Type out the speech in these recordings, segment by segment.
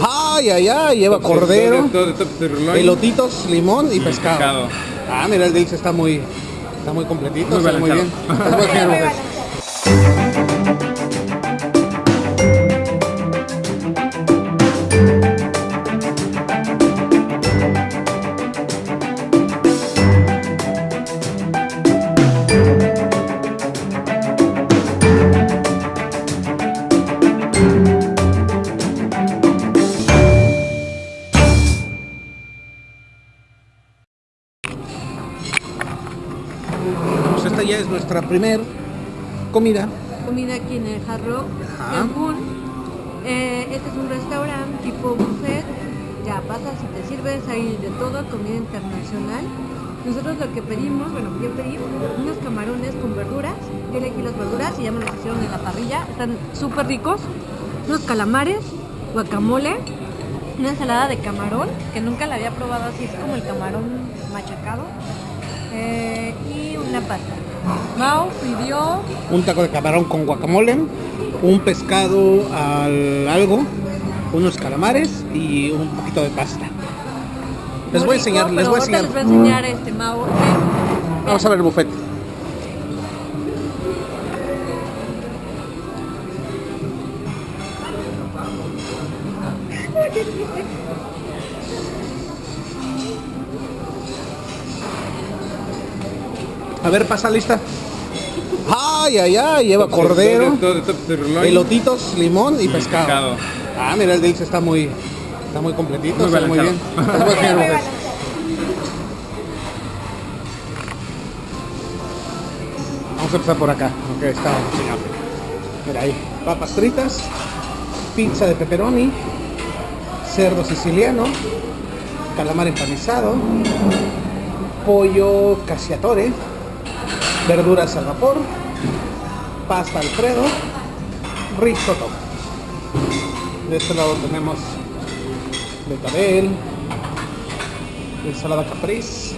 Ay, ay, ay, lleva cordero, Todo de top sirloin. elotitos, limón y pescado. pescado. Ah, mira, el Dix está muy, está muy completito, Muy está muy bien. esta ya es nuestra primer comida. comida aquí en el Ajá. Cancún. Eh, este es un restaurante tipo buffet. Ya pasas y te sirves ahí de todo, comida internacional. Nosotros lo que pedimos, bueno, yo pedí unos camarones con verduras. Yo elegí las verduras y ya me las hicieron en la parrilla. Están súper ricos. Unos calamares, guacamole, una ensalada de camarón, que nunca la había probado así, es como el camarón machacado. eh, y una pasta. Mau pidió Un taco de camarón con guacamole, un pescado al algo, unos calamares y un poquito de pasta. Les voy a enseñar, les voy a enseñar. Les voy a enseñar este eh, Vamos a ver el buffet. A ver, pasa lista. Ay, ay, ay, lleva Top cordero, top sirloin. elotitos, limón y pescado. pescado. Ah, mira, el Dix está muy, está muy completito, Muy está muy bien. Vamos a empezar por acá, ok, está señor. Mira ahí, papas fritas, pizza de pepperoni, cerdo siciliano, calamar empanizado, pollo cacciatore, verduras al vapor, pasta alfredo, risotto. De este lado tenemos betabel, ensalada capriz,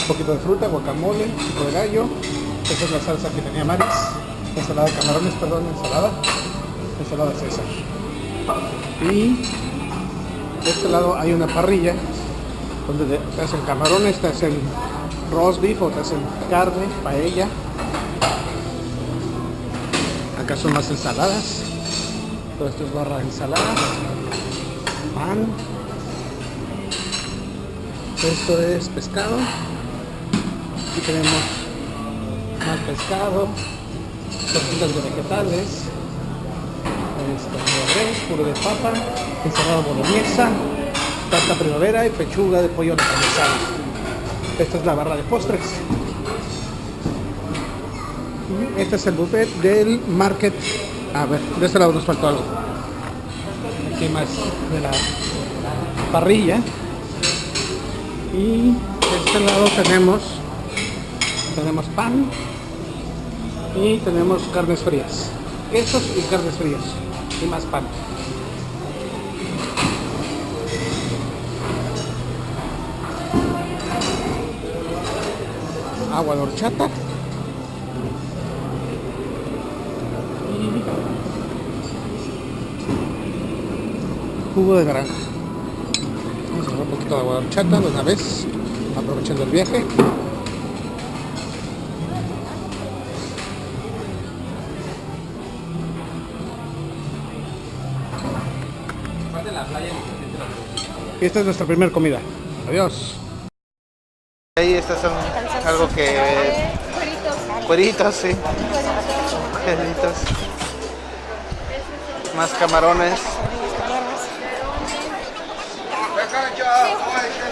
un poquito de fruta, guacamole, pico de gallo. Esa es la salsa que tenía Maris. Ensalada de camarones, perdón, ensalada. Ensalada César. Y de este lado hay una parrilla donde te hacen camarones, te hacen roast beef o te hacen carne, paella. Acá son más ensaladas. Todo esto es barra de ensaladas. Pan. Esto es pescado. Aquí tenemos más pescado. Tortitas de vegetales. Esto de res, puro de papa. Ensalada boloñesa. Pasta primavera y pechuga de pollo empanizado. Esta es la barra de postres. Y Este es el buffet del market. A ver, de este lado nos faltó algo. Aquí más de la parrilla. Y de este lado tenemos tenemos pan y tenemos carnes frías. Quesos y carnes frías. Y más pan. Agua de horchata. Y jugo de naranja. Vamos a poner un poquito de agua de horchata de una vez, aprovechando el viaje. Y esta es nuestra primera comida. Adiós. Ahí estas son algo que... Cueritos, sí. Cueritos. Más camarones.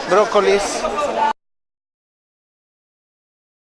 Brócolis.